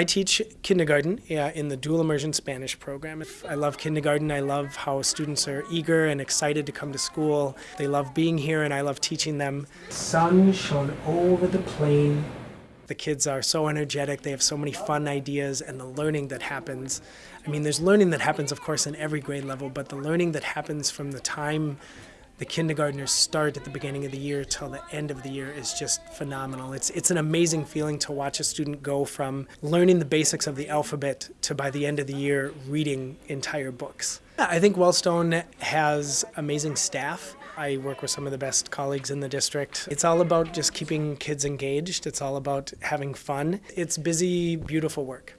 I teach kindergarten uh, in the dual immersion Spanish program. I love kindergarten. I love how students are eager and excited to come to school. They love being here and I love teaching them. Sun shone over the plain. The kids are so energetic, they have so many fun ideas and the learning that happens. I mean, there's learning that happens, of course, in every grade level, but the learning that happens from the time the kindergartners start at the beginning of the year till the end of the year is just phenomenal. It's, it's an amazing feeling to watch a student go from learning the basics of the alphabet to by the end of the year reading entire books. I think Wellstone has amazing staff. I work with some of the best colleagues in the district. It's all about just keeping kids engaged. It's all about having fun. It's busy, beautiful work.